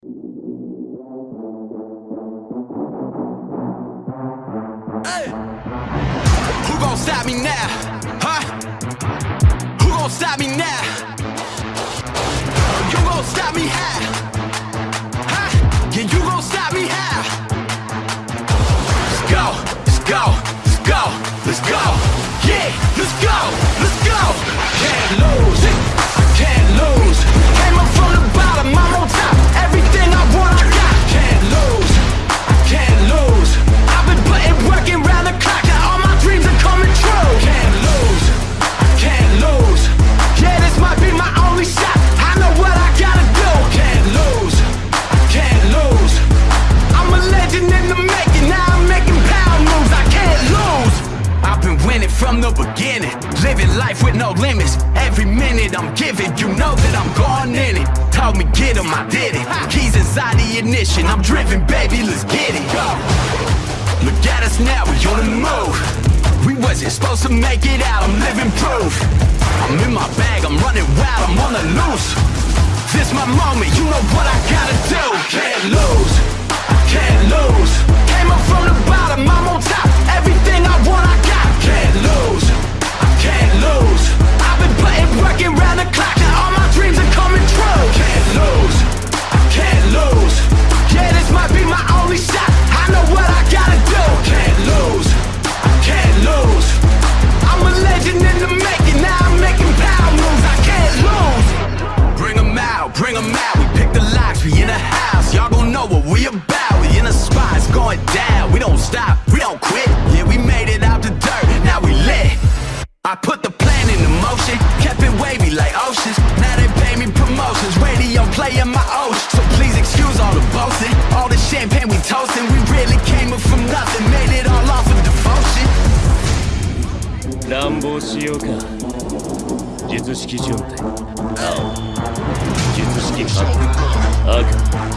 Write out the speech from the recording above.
Who gon' stop me now? Huh? Who gon' stop me now? You gon' stop me how? Huh? Yeah, you gon' stop me how? Let's go, let's go, let's go, let's go. Yeah, let's go, let's go. Beginning. Living life with no limits. Every minute I'm giving, you know that I'm gone in it. Told me get 'em, I did it. Keys inside the ignition. I'm driven, baby, let's get it. Go. Look at us now, we on the move. We wasn't supposed to make it out, I'm living proof. I'm in my bag, I'm running wild, I'm on the loose. This my moment, you know what I gotta do. Can't lose, I can't lose. Came up from going down. We don't stop, we don't quit. Yeah, we made it out the dirt, now we lit. I put the plan into motion, kept it wavy like oceans. Now they pay me promotions, radio playing my ocean. So please excuse all the boasting, all the champagne we toasting. We really came up from nothing, made it all off of devotion. 乱暴しようか術式状態青術式カット赤